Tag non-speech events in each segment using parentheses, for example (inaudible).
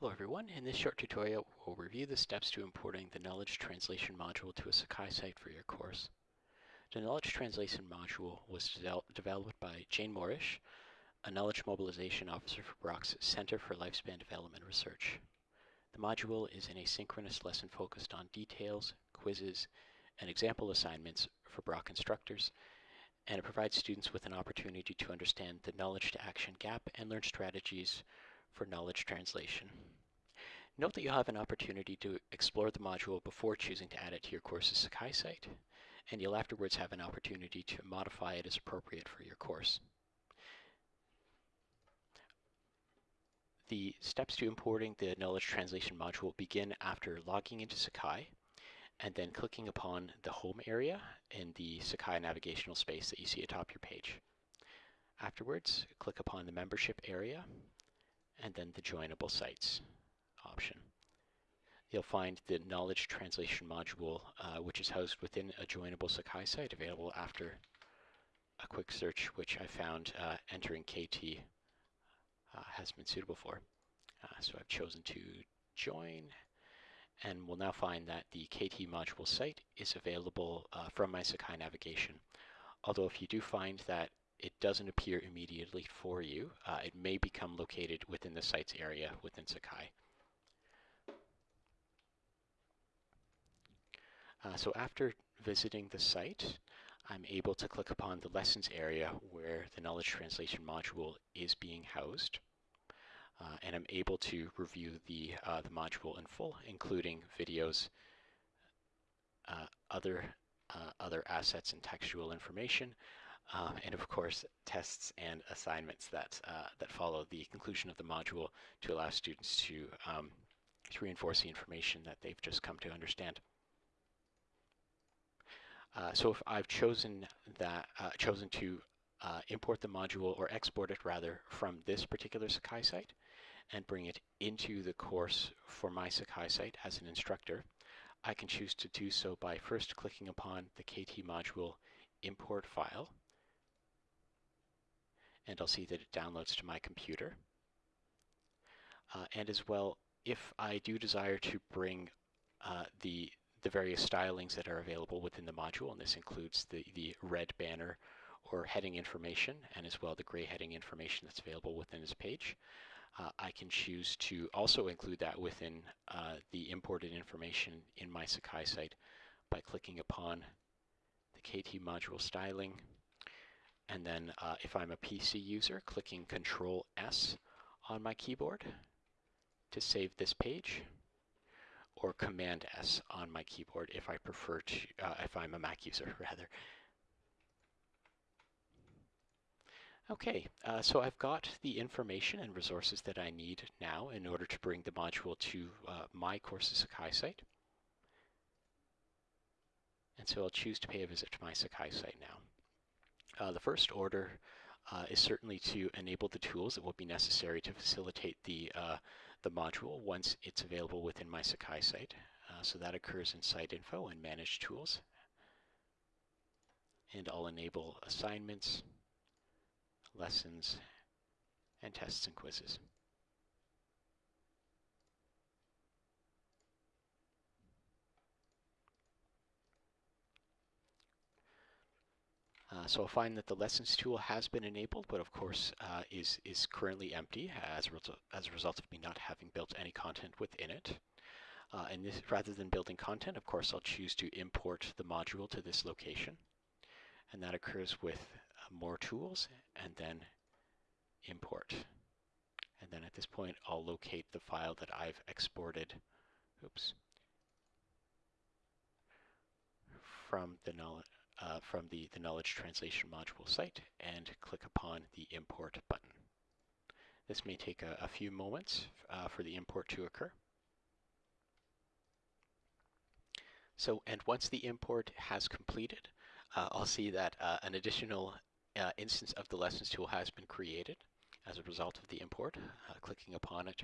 Hello everyone, in this short tutorial we'll review the steps to importing the Knowledge Translation module to a Sakai site for your course. The Knowledge Translation module was de developed by Jayne Morrish, a Knowledge Mobilization Officer for Brock's Center for Lifespan Development Research. The module is an asynchronous lesson focused on details, quizzes, and example assignments for Brock instructors, and it provides students with an opportunity to understand the knowledge to action gap and learn strategies for knowledge translation. Note that you'll have an opportunity to explore the module before choosing to add it to your course's Sakai site, and you'll afterwards have an opportunity to modify it as appropriate for your course. The steps to importing the knowledge translation module begin after logging into Sakai and then clicking upon the home area in the Sakai navigational space that you see atop your page. Afterwards, click upon the membership area and then the joinable sites option. You'll find the knowledge translation module, uh, which is housed within a joinable Sakai site available after a quick search, which I found uh, entering KT uh, has been suitable for. Uh, so I've chosen to join, and we'll now find that the KT module site is available uh, from my Sakai navigation. Although if you do find that it doesn't appear immediately for you, uh, it may become located within the site's area within Sakai. Uh, so after visiting the site, I'm able to click upon the lessons area where the knowledge translation module is being housed. Uh, and I'm able to review the, uh, the module in full, including videos, uh, other, uh, other assets and textual information, um, and of course tests and assignments that, uh, that follow the conclusion of the module to allow students to, um, to reinforce the information that they've just come to understand. Uh, so if I've chosen that uh, chosen to uh, import the module or export it rather from this particular Sakai site and bring it into the course for my Sakai site as an instructor, I can choose to do so by first clicking upon the KT module import file and I'll see that it downloads to my computer. Uh, and as well, if I do desire to bring uh, the the various stylings that are available within the module, and this includes the, the red banner or heading information, and as well the gray heading information that's available within this page. Uh, I can choose to also include that within uh, the imported information in my Sakai site by clicking upon the KT module styling, and then uh, if I'm a PC user, clicking Control S on my keyboard to save this page or Command S on my keyboard if I prefer to, uh, if I'm a Mac user (laughs) rather. Okay, uh, so I've got the information and resources that I need now in order to bring the module to uh, my Courses Sakai site. And so I'll choose to pay a visit to my Sakai site now. Uh, the first order uh, is certainly to enable the tools that will be necessary to facilitate the uh, the module once it's available within my Sakai site. Uh, so that occurs in Site Info and Manage Tools. And I'll enable assignments, lessons, and tests and quizzes. Uh, so I'll find that the lessons tool has been enabled, but of course uh, is, is currently empty as a, result, as a result of me not having built any content within it. Uh, and this, rather than building content, of course, I'll choose to import the module to this location. And that occurs with uh, more tools and then import. And then at this point, I'll locate the file that I've exported oops, from the knowledge uh, from the, the Knowledge Translation Module site and click upon the Import button. This may take a, a few moments uh, for the import to occur. So, and once the import has completed, uh, I'll see that uh, an additional uh, instance of the Lessons tool has been created as a result of the import. Uh, clicking upon it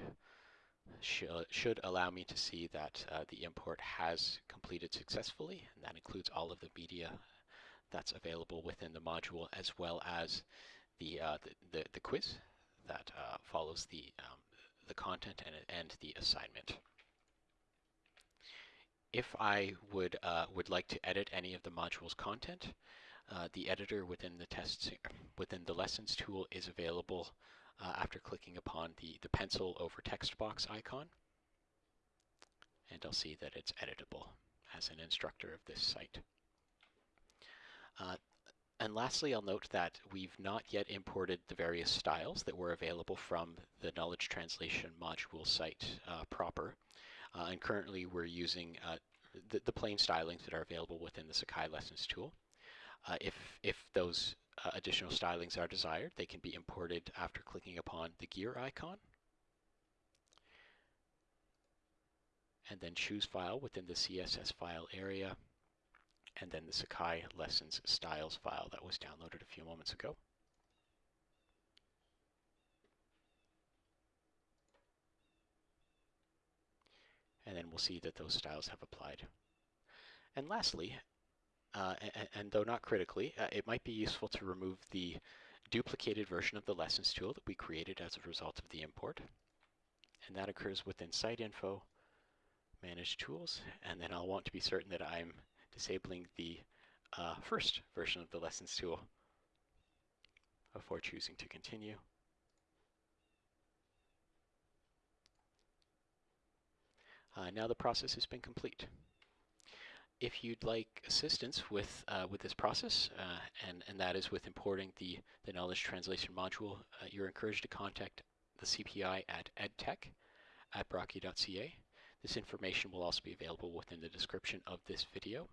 should, should allow me to see that the import has completed successfully, and that includes all of the media that's available within the module as well as the, uh, the, the, the, quiz that uh, follows the, um, the content and, and the assignment. If I would, uh, would like to edit any of the module's content, uh, the editor within the tests within the lessons tool is available uh, after clicking upon the, the pencil over text box icon. And I'll see that it's editable as an instructor of this site. Uh, and lastly, I'll note that we've not yet imported the various styles that were available from the knowledge translation module site uh, proper. Uh, and currently we're using uh, the, the, plain stylings that are available within the Sakai Lessons tool. Uh, if, if those uh, additional stylings are desired, they can be imported after clicking upon the gear icon. And then choose file within the CSS file area, and then the Sakai Lessons styles file that was downloaded a few moments ago. And then we'll see that those styles have applied. And lastly, uh, and, and, though not critically, uh, it might be useful to remove the duplicated version of the lessons tool that we created as a result of the import. And that occurs within site info, manage tools, and then I'll want to be certain that I'm disabling the uh, first version of the lessons tool before choosing to continue. Uh, now the process has been complete if you'd like assistance with uh, with this process, uh, and and that is with importing the the knowledge translation module, uh, you're encouraged to contact the CPI at edtech at brocku.ca. This information will also be available within the description of this video.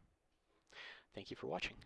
Thank you for watching.